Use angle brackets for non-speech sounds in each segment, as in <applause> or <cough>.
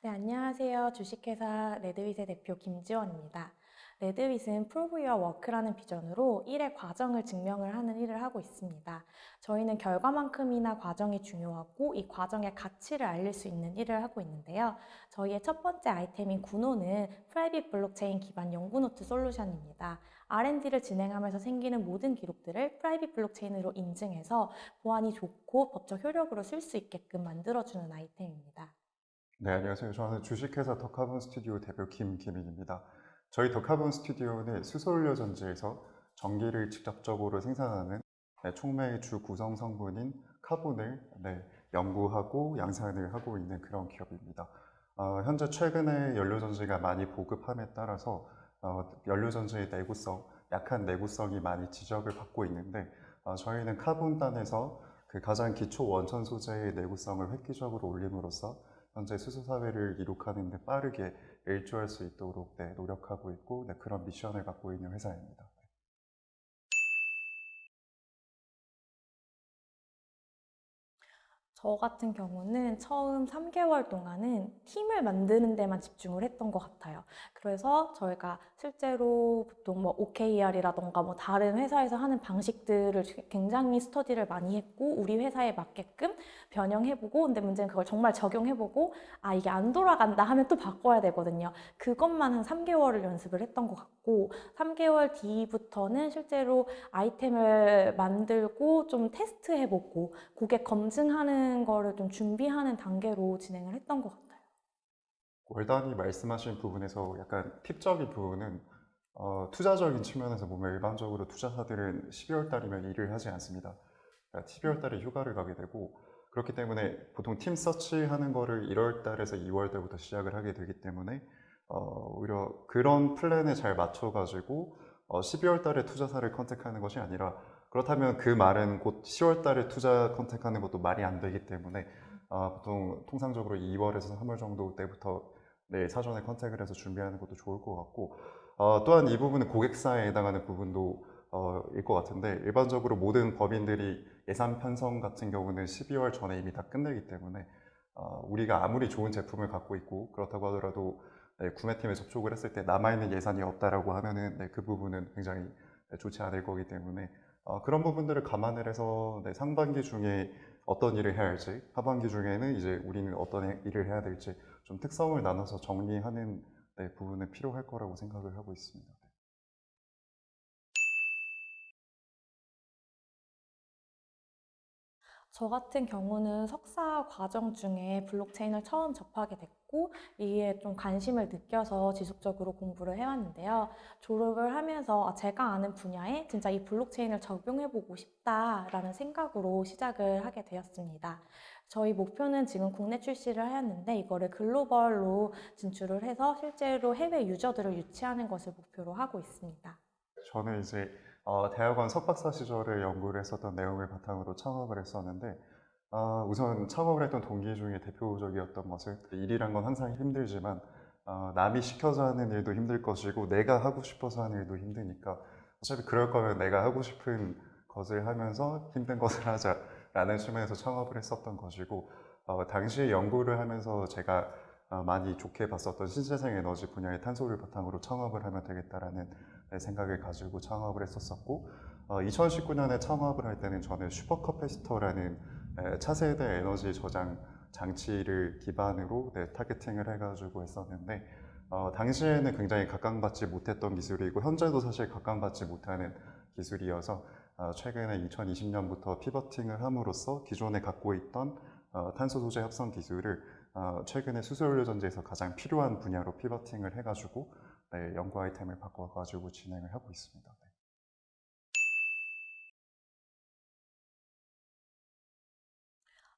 네, 안녕하세요. 주식회사 레드윗의 대표 김지원입니다. 레드윗은 Your Work라는 비전으로 일의 과정을 증명을 하는 일을 하고 있습니다. 저희는 결과만큼이나 과정이 중요하고 이 과정의 가치를 알릴 수 있는 일을 하고 있는데요. 저희의 첫 번째 아이템인 구노는 private 블록체인 기반 연구노트 솔루션입니다. R&D를 진행하면서 생기는 모든 기록들을 private 블록체인으로 인증해서 보안이 좋고 법적 효력으로 쓸 수 있게끔 만들어주는 아이템입니다. 네, 안녕하세요. 저는 주식회사 더카본 스튜디오 대표 김기민입니다. 저희 더카본 스튜디오는 수소연료 전지에서 전기를 직접적으로 생산하는 네, 촉매의 주 구성 성분인 카본을 네, 연구하고 양산을 하고 있는 그런 기업입니다. 어, 현재 최근에 연료 전지가 많이 보급함에 따라서 어, 연료 전지의 내구성, 약한 내구성이 많이 지적을 받고 있는데 어, 저희는 카본단에서 그 가장 기초 원천 소재의 내구성을 획기적으로 올림으로써 현재 수소 사회를 이룩하는 데 빠르게 일조할 수 있도록 네, 노력하고 있고 네, 그런 미션을 갖고 있는 회사입니다. 저 같은 경우는 처음 3개월 동안은 팀을 만드는 데만 집중을 했던 것 같아요. 그래서 저희가 실제로 보통 뭐 OKR이라던가 뭐 다른 회사에서 하는 방식들을 굉장히 스터디를 많이 했고 우리 회사에 맞게끔 변형해보고 근데 문제는 그걸 정말 적용해보고 아 이게 안 돌아간다 하면 또 바꿔야 되거든요. 그것만 한 3개월을 연습을 했던 것 같고 3개월 뒤부터는 실제로 아이템을 만들고 좀 테스트해보고 고객 검증하는 하는 거를 좀 준비하는 단계로 진행을 했던 것 같아요. 월단이 말씀하신 부분에서 약간 팁적인 부분은 어, 투자적인 측면에서 보면 일반적으로 투자사들은 12월 달이면 일을 하지 않습니다. 그러니까 12월 달에 휴가를 가게 되고 그렇기 때문에 보통 팀 서치하는 거를 1월 달에서 2월 달부터 시작을 하게 되기 때문에 어, 오히려 그런 플랜에 잘 맞춰가지고 어, 12월 달에 투자사를 contact하는 것이 아니라 그렇다면 그 말은 곧 10월 달에 투자 contact하는 것도 말이 안 되기 때문에 어, 보통 통상적으로 2월에서 3월 정도 때부터 네, 사전에 contact을 해서 준비하는 것도 좋을 것 같고 어, 또한 이 부분은 고객사에 해당하는 부분도 어, 일것 같은데 일반적으로 모든 법인들이 예산 편성 같은 경우는 12월 전에 이미 다 끝내기 때문에 어, 우리가 아무리 좋은 제품을 갖고 있고 그렇다고 하더라도 네, 구매팀에 접촉을 했을 때 남아있는 예산이 없다라고 하면은 네, 그 부분은 굉장히 네, 좋지 않을 거기 때문에 어, 그런 부분들을 감안을 해서 네, 상반기 중에 어떤 일을 해야 할지 하반기 중에는 이제 우리는 어떤 일을 해야 될지 좀 특성을 나눠서 정리하는 네, 부분은 필요할 거라고 생각을 하고 있습니다. 저 같은 경우는 석사 과정 중에 블록체인을 처음 접하게 됐고 이에 좀 관심을 느껴서 지속적으로 공부를 해왔는데요. 졸업을 하면서 아, 제가 아는 분야에 진짜 이 블록체인을 적용해보고 싶다라는 생각으로 시작을 하게 되었습니다. 저희 목표는 지금 국내 출시를 하였는데 이거를 글로벌로 진출을 해서 실제로 해외 유저들을 유치하는 것을 목표로 하고 있습니다. 저는 이제 어, 대학원 석박사 시절에 연구를 했었던 내용을 바탕으로 창업을 했었는데 어, 우선 창업을 했던 동기 중에 대표적이었던 것은 일이란 건 항상 힘들지만 어, 남이 시켜서 하는 일도 힘들 것이고 내가 하고 싶어서 하는 일도 힘드니까 어차피 그럴 거면 내가 하고 싶은 것을 하면서 힘든 것을 <laughs> 하자라는 측면에서 창업을 했었던 것이고 어, 당시에 연구를 하면서 제가 어, 많이 좋게 봤었던 신재생 에너지 분야의 탄소를 바탕으로 창업을 하면 되겠다라는 생각을 가지고 창업을 했었었고 2019년에 어, 창업을 할 때는 저는 supercapacitor라는 차세대 에너지 저장 장치를 기반으로 네, targeting을 해가지고 했었는데 어, 당시에는 굉장히 각광받지 못했던 기술이고 현재도 사실 각광받지 못하는 기술이어서 어, 최근에 2020년부터 pivoting을 함으로써 기존에 갖고 있던 어, 탄소 소재 합성 기술을 어, 최근에 수소연료 전지에서 가장 필요한 분야로 pivoting을 해가지고 네, 연구 아이템을 바꿔가지고 진행을 하고 있습니다. 네.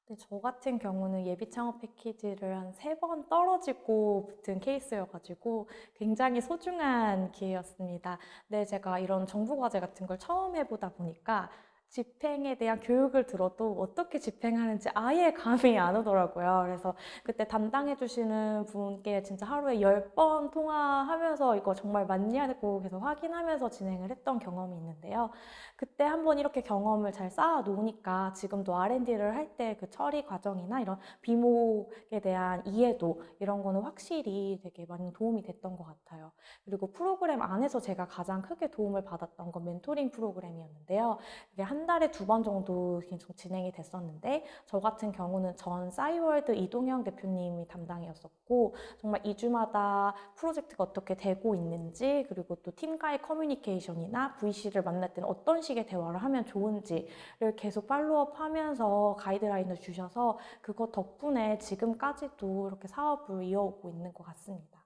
네, 저 같은 경우는 예비 창업 패키지를 한 세 번 떨어지고 붙은 케이스여가지고 굉장히 소중한 기회였습니다. 네, 제가 이런 정부 과제 같은 걸 처음 해보다 보니까 집행에 대한 교육을 들어도 어떻게 집행하는지 아예 감이 안 오더라고요. 그래서 그때 담당해 주시는 분께 진짜 하루에 10번 통화하면서 이거 정말 맞냐고 계속 확인하면서 진행을 했던 경험이 있는데요. 그때 한번 이렇게 경험을 잘 쌓아 놓으니까 지금도 R&D를 할 때 그 처리 과정이나 이런 비목에 대한 이해도 이런 거는 확실히 되게 많이 도움이 됐던 것 같아요. 그리고 프로그램 안에서 제가 가장 크게 도움을 받았던 건 멘토링 프로그램이었는데요. 이게 한 달에 두 번 정도 계속 진행이 됐었는데 저 같은 경우는 전 싸이월드 이동영 대표님이 담당이었었고 정말 2주마다 프로젝트가 어떻게 되고 있는지 그리고 또 팀과의 커뮤니케이션이나 VC를 만날 때는 어떤 식의 대화를 하면 좋은지를 계속 팔로업 하면서 가이드라인을 주셔서 그것 덕분에 지금까지도 이렇게 사업을 이어오고 있는 것 같습니다.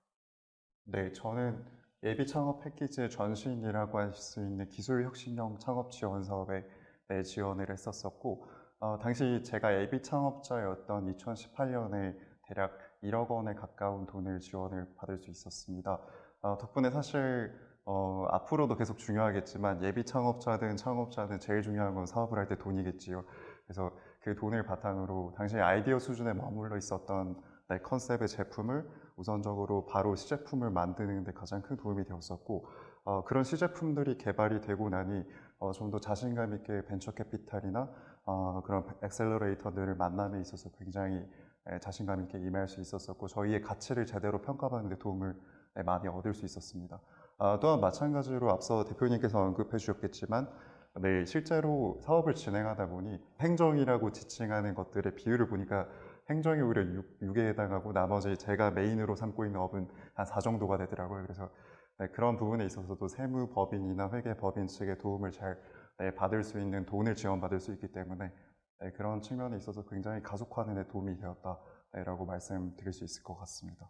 네, 저는 예비 창업 패키지의 전신이라고 할 수 있는 기술혁신형 창업 지원 사업에 네, 지원을 했었었고, 어, 당시 제가 예비 창업자였던 2018년에 대략 1억 원에 가까운 돈을 지원을 받을 수 있었습니다. 어, 덕분에 사실 어, 앞으로도 계속 중요하겠지만 예비 창업자든 창업자든 제일 중요한 건 사업을 할 때 돈이겠지요. 그래서 그 돈을 바탕으로 당시 아이디어 수준에 머물러 있었던 네, 컨셉의 제품을 우선적으로 바로 시제품을 만드는 데 가장 큰 도움이 되었었고 어, 그런 시제품들이 개발이 되고 나니 어, 좀 더 자신감 있게 벤처 캐피탈이나 어, 그런 accelerator들을 만남에 있어서 굉장히 에, 자신감 있게 임할 수 있었었고 저희의 가치를 제대로 평가받는 데 도움을 네, 많이 얻을 수 있었습니다. 아, 또한 마찬가지로 앞서 대표님께서 언급해 주셨겠지만 네, 실제로 사업을 진행하다 보니 행정이라고 지칭하는 것들의 비율을 보니까 행정이 오히려 6, 에 해당하고 나머지 제가 메인으로 삼고 있는 업은 한 4 정도가 되더라고요. 그래서 네, 그런 부분에 있어서도 세무 법인이나 회계 법인 측의 도움을 잘 네, 받을 수 있는 돈을 지원받을 수 있기 때문에 네, 그런 측면에 있어서 굉장히 가속화하는 데 도움이 되었다라고 말씀드릴 수 있을 것 같습니다.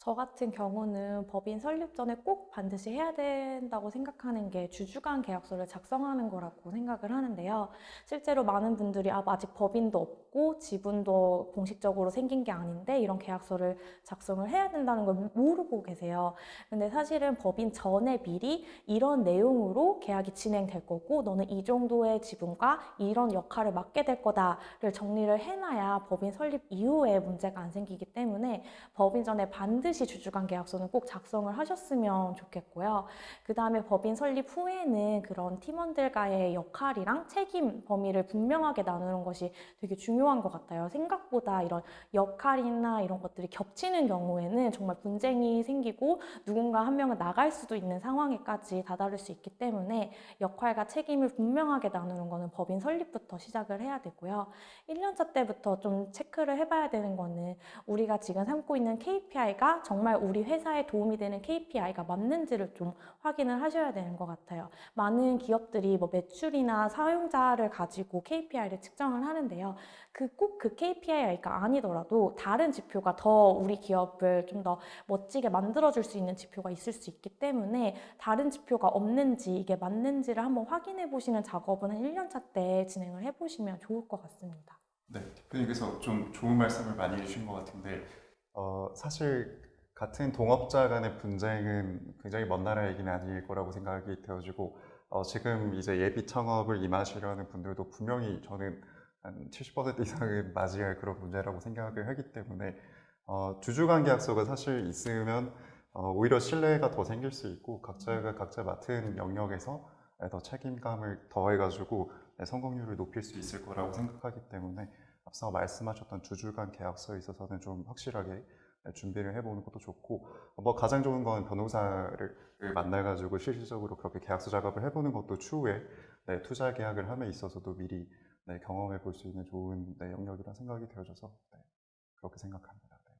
저 같은 경우는 법인 설립 전에 꼭 반드시 해야 된다고 생각하는 게 주주간 계약서를 작성하는 거라고 생각을 하는데요. 실제로 많은 분들이 아, 아직 법인도 없고 지분도 공식적으로 생긴 게 아닌데 이런 계약서를 작성을 해야 된다는 걸 모르고 계세요. 근데 사실은 법인 전에 미리 이런 내용으로 계약이 진행될 거고 너는 이 정도의 지분과 이런 역할을 맡게 될 거다를 정리를 해놔야 법인 설립 이후에 문제가 안 생기기 때문에 법인 전에 반드시 주주간 계약서는 꼭 작성을 하셨으면 좋겠고요. 그 다음에 법인 설립 후에는 그런 팀원들과의 역할이랑 책임 범위를 분명하게 나누는 것이 되게 중요 한 것 같아요. 생각보다 이런 역할이나 이런 것들이 겹치는 경우에는 정말 분쟁이 생기고 누군가 한 명은 나갈 수도 있는 상황에까지 다다를 수 있기 때문에 역할과 책임을 분명하게 나누는 거는 법인 설립부터 시작을 해야 되고요. 1년차 때부터 좀 체크를 해봐야 되는 거는 우리가 지금 삼고 있는 KPI가 정말 우리 회사에 도움이 되는 KPI가 맞는지를 좀 확인을 하셔야 되는 것 같아요. 많은 기업들이 뭐 매출이나 사용자를 가지고 KPI를 측정을 하는데요. 그꼭그 KPI가 아니더라도 다른 지표가 더 우리 기업을 좀 더 멋지게 만들어줄 수 있는 지표가 있을 수 있기 때문에 다른 지표가 없는지 이게 맞는지를 한번 확인해 보시는 작업은 한 1년차 때 진행을 해보시면 좋을 것 같습니다. 네, 대표님께서 좀 좋은 말씀을 많이 해주신 것 같은데 어, 사실 같은 동업자 간의 분쟁은 굉장히 먼 나라 얘기는 아닐 거라고 생각이 되어지고 어, 지금 이제 예비 창업을 임하시려는 분들도 분명히 저는 한 70% 이상은 맞이할 그런 문제라고 생각을 하기 때문에 어, 주주간 계약서가 사실 있으면 어, 오히려 신뢰가 더 생길 수 있고 각자가 각자 맡은 영역에서 더 책임감을 더해가지고 성공률을 높일 수 있을 거라고 생각하기 때문에 앞서 말씀하셨던 주주간 계약서에 있어서는 좀 확실하게 준비를 해보는 것도 좋고 뭐 가장 좋은 건 변호사를 만나가지고 실질적으로 그렇게 계약서 작업을 해보는 것도 추후에 네, 투자 계약을 함에 있어서도 미리 네, 경험해 볼 수 있는 좋은 네, 영역이라 생각이 되어져서 네, 그렇게 생각합니다. 네.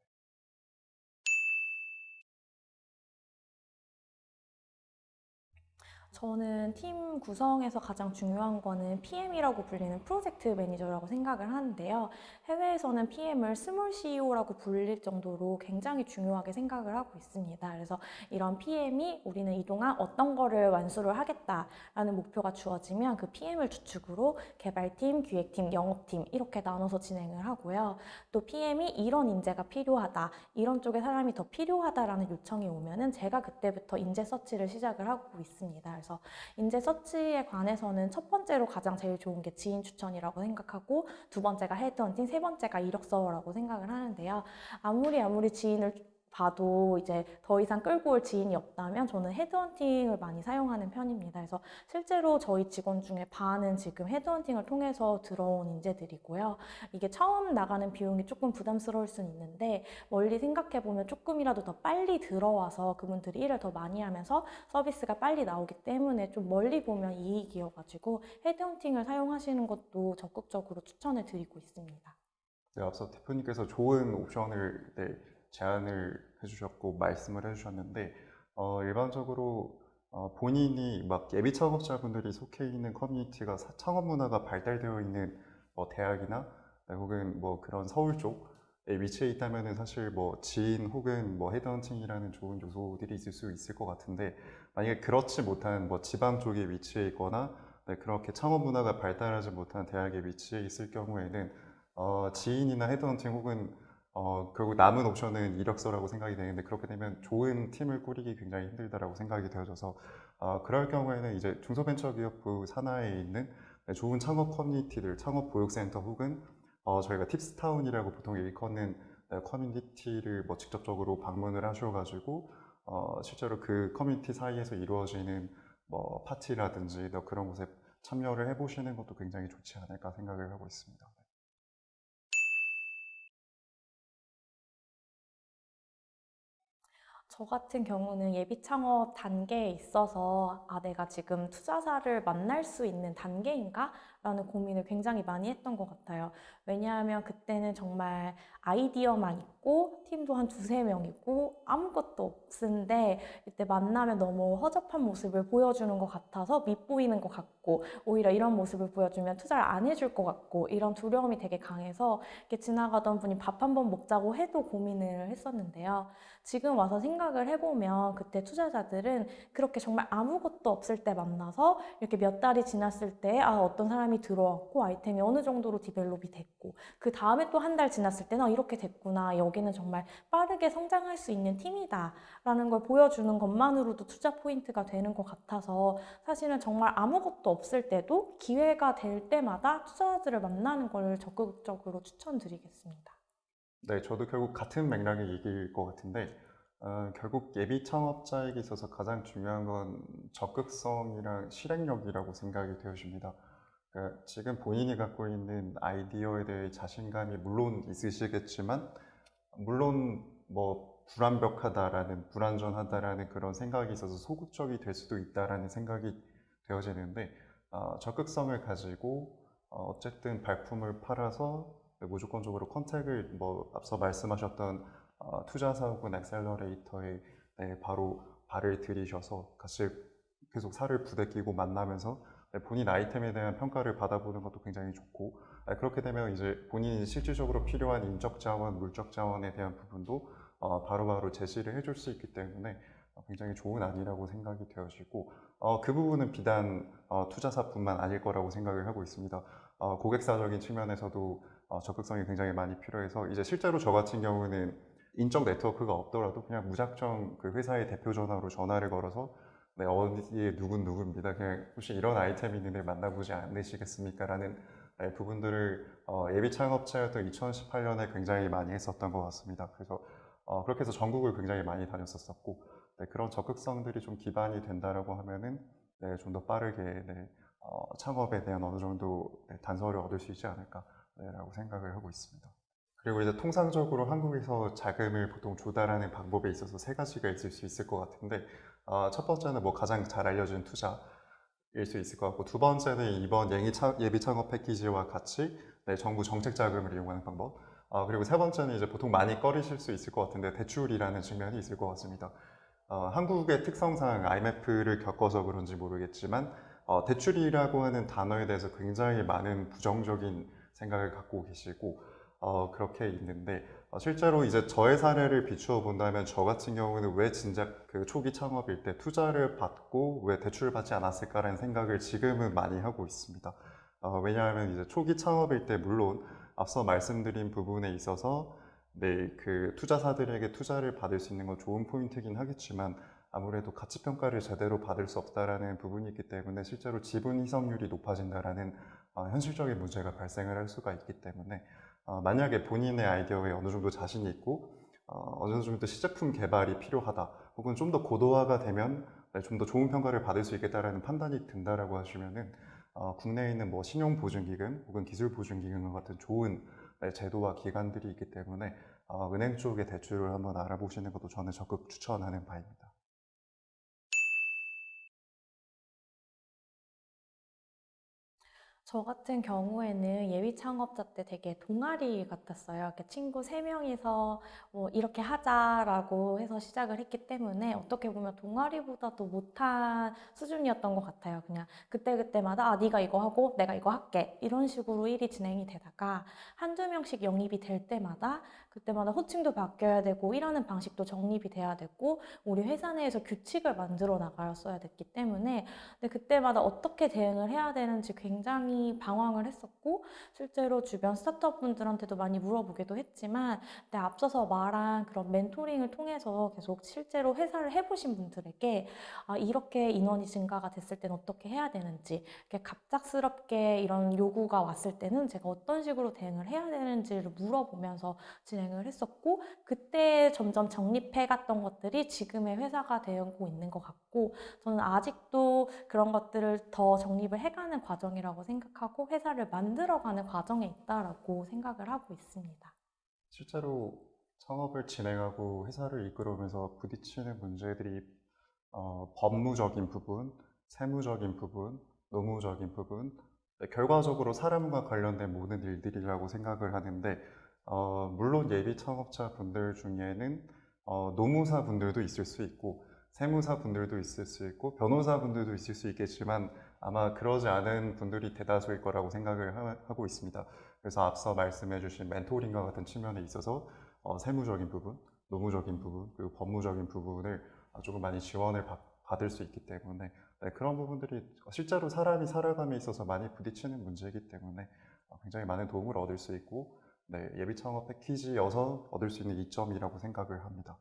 저는 팀 구성에서 가장 중요한 거는 PM이라고 불리는 프로젝트 매니저라고 생각을 하는데요. 해외에서는 PM을 small CEO라고 불릴 정도로 굉장히 중요하게 생각을 하고 있습니다. 그래서 이런 PM이 우리는 이동안 어떤 거를 완수를 하겠다라는 목표가 주어지면 그 PM을 주축으로 개발팀, 기획팀, 영업팀 이렇게 나눠서 진행을 하고요. 또 PM이 이런 인재가 필요하다, 이런 쪽에 사람이 더 필요하다라는 요청이 오면은 제가 그때부터 인재 search를 시작을 하고 있습니다. 그래서 인재 서치에 관해서는 첫 번째로 가장 제일 좋은 게 지인 추천이라고 생각하고 두 번째가 헤드헌팅, 세 번째가 이력서라고 생각을 하는데요. 아무리 아무리 지인을 봐도 이제 더 이상 끌고 올 지인이 없다면 저는 헤드헌팅을 많이 사용하는 편입니다. 그래서 실제로 저희 직원 중에 반은 지금 헤드헌팅을 통해서 들어온 인재들이고요. 이게 처음 나가는 비용이 조금 부담스러울 수는 있는데 멀리 생각해 보면 조금이라도 더 빨리 들어와서 그분들이 일을 더 많이 하면서 서비스가 빨리 나오기 때문에 좀 멀리 보면 이익이어가지고 헤드헌팅을 사용하시는 것도 적극적으로 추천을 드리고 있습니다. 네, 앞서 대표님께서 좋은 옵션을 네, 제안을 해주셨고 말씀을 해주셨는데 어, 일반적으로 어, 본인이 막 예비 창업자분들이 속해 있는 커뮤니티가 사- 창업 문화가 발달되어 있는 뭐 대학이나 네, 혹은 뭐 그런 서울 쪽에 위치해 있다면은 사실 뭐 지인 혹은 뭐 헤드헌팅이라는 좋은 요소들이 있을 수 있을 것 같은데 만약에 그렇지 못한 뭐 지방 쪽에 위치해 있거나 네, 그렇게 창업 문화가 발달하지 못한 대학에 위치해 있을 경우에는 어, 지인이나 헤드헌팅 혹은 어, 결국 남은 옵션은 이력서라고 생각이 되는데 그렇게 되면 좋은 팀을 꾸리기 굉장히 힘들다라고 생각이 되어져서 어, 그럴 경우에는 이제 중소벤처기업부 산하에 있는 네, 좋은 창업 커뮤니티들, 창업 보육센터 혹은 어, 저희가 팁스타운이라고 보통 일컫는 네, 커뮤니티를 뭐 직접적으로 방문을 하셔가지고 어, 실제로 그 커뮤니티 사이에서 이루어지는 뭐 파티라든지 뭐 그런 곳에 참여를 해보시는 것도 굉장히 좋지 않을까 생각을 하고 있습니다. 저 같은 경우는 예비 창업 단계에 있어서 아, 내가 지금 투자사를 만날 수 있는 단계인가? 라는 고민을 굉장히 많이 했던 것 같아요. 왜냐하면 그때는 정말 아이디어만 있고 팀도 한 두세 명이고 아무것도 없는데 이때 만나면 너무 허접한 모습을 보여주는 것 같아서 밉보이는 것 같고 오히려 이런 모습을 보여주면 투자를 안 해줄 것 같고 이런 두려움이 되게 강해서 이렇게 지나가던 분이 밥 한 번 먹자고 해도 고민을 했었는데요. 지금 와서 생각을 해보면 그때 투자자들은 그렇게 정말 아무것도 없을 때 만나서 이렇게 몇 달이 지났을 때 아, 어떤 사람이 들어왔고 아이템이 어느 정도로 디벨롭이 됐고 그 다음에 또 한 달 지났을 때는 아, 이렇게 됐구나 여기는 정말 빠르게 성장할 수 있는 팀이다 라는 걸 보여주는 것만으로도 투자 포인트가 되는 것 같아서 사실은 정말 아무것도 없을 때도 기회가 될 때마다 투자자들을 만나는 걸 적극적으로 추천드리겠습니다. 네, 저도 결국 같은 맥락의 얘기일 것 같은데, 어, 결국 예비 창업자에게 있어서 가장 중요한 건 적극성이랑 실행력이라고 생각이 되어집니다. 그러니까 지금 본인이 갖고 있는 아이디어에 대해 자신감이 물론 있으시겠지만, 물론 뭐 불완벽하다라는, 불완전하다라는 그런 생각이 있어서 소극적이 될 수도 있다라는 생각이 되어지는데, 어, 적극성을 가지고 어, 어쨌든 발품을 팔아서 네, 무조건적으로 컨택을 뭐 앞서 말씀하셨던 어, 투자사 혹은 엑셀러레이터에 네, 바로 발을 들이셔서 같이 계속 살을 부대끼고 만나면서 네, 본인 아이템에 대한 평가를 받아보는 것도 굉장히 좋고 네, 그렇게 되면 이제 본인이 실질적으로 필요한 인적 자원, 물적 자원에 대한 부분도 어, 바로바로 제시를 해줄 수 있기 때문에 어, 굉장히 좋은 안이라고 생각이 되어지고 어, 그 부분은 비단 어, 투자사뿐만 아닐 거라고 생각을 하고 있습니다. 어, 고객사적인 측면에서도 어, 적극성이 굉장히 많이 필요해서 이제 실제로 저 같은 경우는 인적 네트워크가 없더라도 그냥 무작정 그 회사의 대표 전화로 전화를 걸어서 네, 어디에 누군 누구입니다. 그냥 혹시 이런 아이템이 있는데 만나보지 않으시겠습니까? 라는 네, 부분들을 어, 예비 창업자였던 2018년에 굉장히 많이 했었던 것 같습니다. 그래서 어, 그렇게 해서 전국을 굉장히 많이 다녔었었고 네, 그런 적극성들이 좀 기반이 된다라고 하면은 네, 좀더 빠르게 네, 어, 창업에 대한 어느 정도 네, 단서를 얻을 수 있지 않을까라고 생각을 하고 있습니다. 그리고 이제 통상적으로 한국에서 자금을 보통 조달하는 방법에 있어서 세 가지가 있을 수 있을 것 같은데 어, 첫 번째는 뭐 가장 잘 알려진 투자일 수 있을 것 같고 두 번째는 이번 예비, 창업 패키지와 같이 네, 정부 정책 자금을 이용하는 방법 어, 그리고 세 번째는 이제 보통 많이 꺼리실 수 있을 것 같은데 대출이라는 측면이 있을 것 같습니다. 어, 한국의 특성상 IMF를 겪어서 그런지 모르겠지만 어, 대출이라고 하는 단어에 대해서 굉장히 많은 부정적인 생각을 갖고 계시고 어, 그렇게 있는데 어, 실제로 이제 저의 사례를 비추어 본다면 저 같은 경우는 왜 진작 그 초기 창업일 때 투자를 받고 왜 대출을 받지 않았을까라는 생각을 지금은 많이 하고 있습니다. 어, 왜냐하면 이제 초기 창업일 때 물론 앞서 말씀드린 부분에 있어서 네, 그 투자사들에게 투자를 받을 수 있는 건 좋은 포인트긴 하겠지만 아무래도 가치 평가를 제대로 받을 수 없다라는 부분이 있기 때문에 실제로 지분 희석률이 높아진다라는 어, 현실적인 문제가 발생을 할 수가 있기 때문에 어, 만약에 본인의 아이디어에 어느 정도 자신이 있고 어, 어느 정도 시제품 개발이 필요하다 혹은 좀 더 고도화가 되면 네, 좀더 좋은 평가를 받을 수 있겠다라는 판단이 든다라고 하시면은 어, 국내에 있는 뭐 신용보증기금 혹은 기술보증기금 같은 좋은 네, 제도와 기관들이 있기 때문에 어, 은행 쪽의 대출을 한번 알아보시는 것도 저는 적극 추천하는 바입니다. 저 같은 경우에는 예비 창업자 때 되게 동아리 같았어요. 이렇게 친구 세 명이서 뭐 이렇게 하자라고 해서 시작을 했기 때문에 어떻게 보면 동아리보다도 못한 수준이었던 것 같아요. 그냥 그때그때마다 아, 네가 이거 하고 내가 이거 할게. 이런 식으로 일이 진행이 되다가 한두 명씩 영입이 될 때마다 그때마다 호칭도 바뀌어야 되고 일하는 방식도 정립이 돼야 되고 우리 회사 내에서 규칙을 만들어 나가였어야 됐기 때문에 근데 그때마다 어떻게 대응을 해야 되는지 굉장히 방황을 했었고 실제로 주변 스타트업 분들한테도 많이 물어보기도 했지만 근데 앞서서 말한 그런 멘토링을 통해서 계속 실제로 회사를 해보신 분들에게 아, 이렇게 인원이 증가가 됐을 때는 어떻게 해야 되는지 이렇게 갑작스럽게 이런 요구가 왔을 때는 제가 어떤 식으로 대응을 해야 되는지를 물어보면서 진행을 했었고 그때 점점 정립해 갔던 것들이 지금의 회사가 되고 있는 것 같고 저는 아직도 그런 것들을 더 정립을 해가는 과정이라고 생각 하고 회사를 만들어가는 과정에 있다라고 생각을 하고 있습니다. 실제로 창업을 진행하고 회사를 이끌어오면서 부딪히는 문제들이 어, 법무적인 부분, 세무적인 부분, 노무적인 부분, 네, 결과적으로 사람과 관련된 모든 일들이라고 생각을 하는데 어, 물론 예비 창업자 분들 중에는 어, 노무사 분들도 있을 수 있고 세무사 분들도 있을 수 있고 변호사 분들도 있을 수 있겠지만 아마 그러지 않은 분들이 대다수일 거라고 생각을 하, 고 있습니다. 그래서 앞서 말씀해 주신 멘토링과 같은 측면에 있어서 어, 세무적인 부분, 노무적인 부분, 그리고 법무적인 부분을 조금 많이 지원을 받, 받을 수 있기 때문에 네, 그런 부분들이 실제로 사람이 살아감에 있어서 많이 부딪히는 문제이기 때문에 어, 굉장히 많은 도움을 얻을 수 있고 네, 예비 창업 패키지여서 얻을 수 있는 이점이라고 생각을 합니다.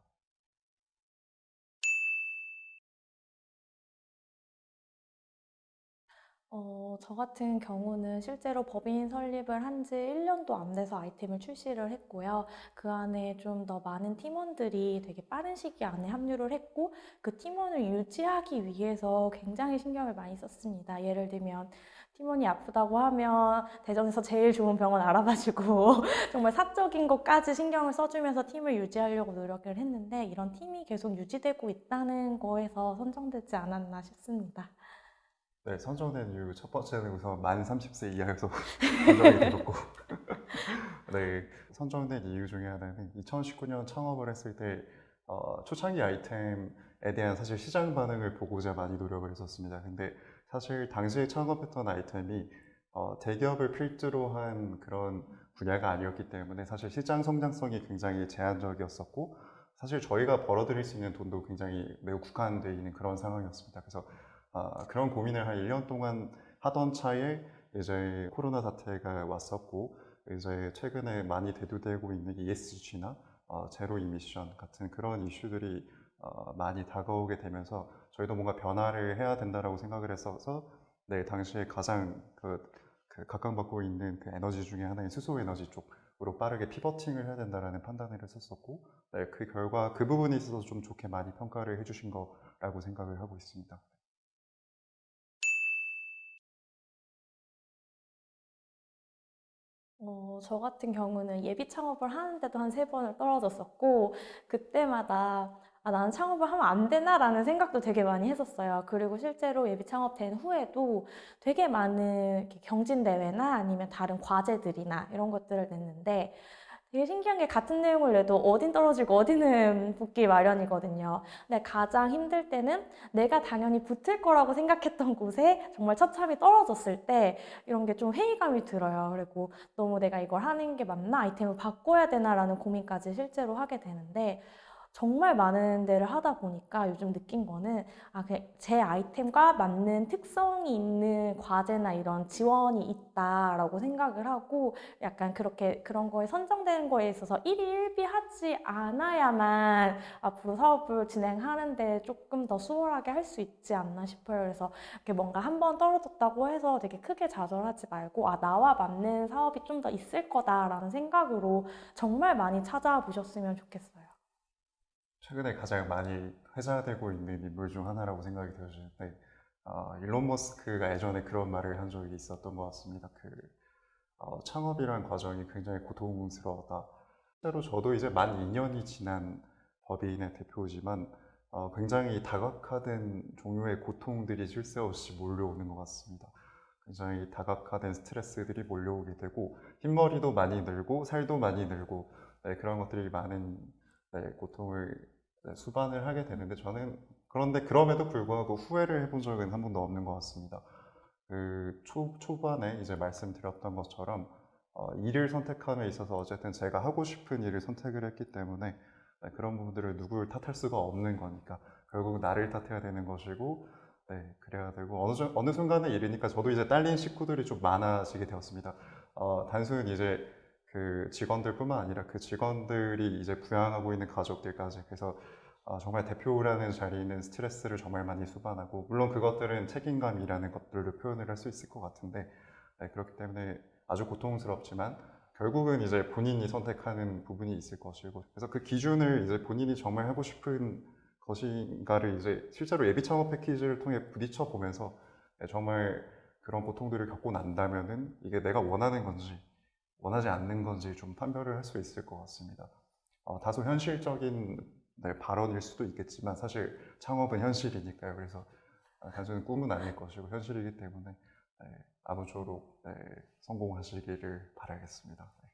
어, 저 같은 경우는 실제로 법인 설립을 한 지 1년도 안 돼서 아이템을 출시를 했고요. 그 안에 좀 더 많은 팀원들이 되게 빠른 시기 안에 합류를 했고, 그 팀원을 유지하기 위해서 굉장히 신경을 많이 썼습니다. 예를 들면, 팀원이 아프다고 하면 대전에서 제일 좋은 병원 알아봐주고 <laughs> 정말 사적인 것까지 신경을 써주면서 팀을 유지하려고 노력을 했는데 이런 팀이 계속 유지되고 있다는 거에서 선정되지 않았나 싶습니다. 네, 선정된 이유 첫 번째는 우선 만 30세 이하여서 <laughs> 선정이 되었고 <laughs> 네, 선정된 이유 중에 하나는 2019년 창업을 했을 때 어, 초창기 아이템에 대한 사실 시장 반응을 보고자 많이 노력을 했었습니다. 근데 사실 당시에 창업했던 아이템이 어, 대기업을 필두로 한 그런 분야가 아니었기 때문에 사실 시장 성장성이 굉장히 제한적이었었고 사실 저희가 벌어들일 수 있는 돈도 굉장히 매우 국한되어 있는 그런 상황이었습니다. 그래서 아, 그런 고민을 한 1년 동안 하던 차에 이제 코로나 사태가 왔었고 이제 최근에 많이 대두되고 있는 ESG나 어, 제로 이미션 같은 그런 이슈들이 어, 많이 다가오게 되면서 저희도 뭔가 변화를 해야 된다라고 생각을 했어서 네, 당시에 가장 그, 그 각광받고 있는 그 에너지 중에 하나인 수소 에너지 쪽으로 빠르게 피버팅을 해야 된다라는 판단을 했었고 네, 그 결과 그 부분에 있어서 좀 좋게 많이 평가를 해주신 거라고 생각을 하고 있습니다. 어, 저 같은 경우는 예비 창업을 하는데도 한 세 번을 떨어졌었고, 그때마다 아, 나는 창업을 하면 안 되나라는 생각도 되게 많이 했었어요. 그리고 실제로 예비 창업된 후에도 되게 많은 경진대회나 아니면 다른 과제들이나 이런 것들을 냈는데, 되게 신기한 게 같은 내용을 내도 어딘 떨어지고 어디는 <laughs> 붙기 마련이거든요. 근데 가장 힘들 때는 내가 당연히 붙을 거라고 생각했던 곳에 정말 처참히 떨어졌을 때 이런 게 좀 회의감이 들어요. 그리고 너무 내가 이걸 하는 게 맞나? 아이템을 바꿔야 되나라는 고민까지 실제로 하게 되는데 정말 많은 데를 하다 보니까 요즘 느낀 거는 아, 제 아이템과 맞는 특성이 있는 과제나 이런 지원이 있다라고 생각을 하고 약간 그렇게 그런 거에 선정되는 거에 있어서 일희일비하지 않아야만 앞으로 사업을 진행하는데 조금 더 수월하게 할 수 있지 않나 싶어요. 그래서 이렇게 뭔가 한 번 떨어졌다고 해서 되게 크게 좌절하지 말고 아, 나와 맞는 사업이 좀 더 있을 거다라는 생각으로 정말 많이 찾아보셨으면 좋겠어요. 최근에 가장 많이 회자되고 있는 인물 중 하나라고 생각이 들어지는데 어, 일론 머스크가 예전에 그런 말을 한 적이 있었던 것 같습니다. 그 어, 창업이란 과정이 굉장히 고통스러웠다. 실제로 저도 이제 만 2년이 지난 법인의 대표지만 어, 굉장히 다각화된 종류의 고통들이 쉴새 없이 몰려오는 것 같습니다. 굉장히 다각화된 스트레스들이 몰려오게 되고 흰머리도 많이 늘고 살도 많이 늘고 네, 그런 것들이 많은 네, 고통을 네, 수반을 하게 되는데 저는 그런데 그럼에도 불구하고 후회를 해본 적은 한 번도 없는 것 같습니다. 그 초, 초반에 이제 말씀드렸던 것처럼 어, 일을 선택함에 있어서 어쨌든 제가 하고 싶은 일을 선택을 했기 때문에 네, 그런 부분들을 누구를 탓할 수가 없는 거니까 결국 나를 탓해야 되는 것이고 네, 그래야 되고 어느, 정- 어느 순간에 이르니까 저도 이제 딸린 식구들이 좀 많아지게 되었습니다. 어, 단순 이제 그 직원들뿐만 아니라 그 직원들이 이제 부양하고 있는 가족들까지. 그래서 어, 정말 대표라는 자리는 스트레스를 정말 많이 수반하고 물론 그것들은 책임감이라는 것들로 표현을 할 수 있을 것 같은데 네, 그렇기 때문에 아주 고통스럽지만 결국은 이제 본인이 선택하는 부분이 있을 것이고 그래서 그 기준을 이제 본인이 정말 하고 싶은 것인가를 이제 실제로 예비 창업 패키지를 통해 부딪혀 보면서 네, 정말 그런 고통들을 겪고 난다면은 이게 내가 원하는 건지 원하지 않는 건지 좀 판별을 할 수 있을 것 같습니다. 어, 다소 현실적인 네, 발언일 수도 있겠지만 사실 창업은 현실이니까요. 그래서 아, 단순히 꿈은 아닐 것이고 현실이기 때문에 네, 아무쪼록 네, 성공하시기를 바라겠습니다. 네.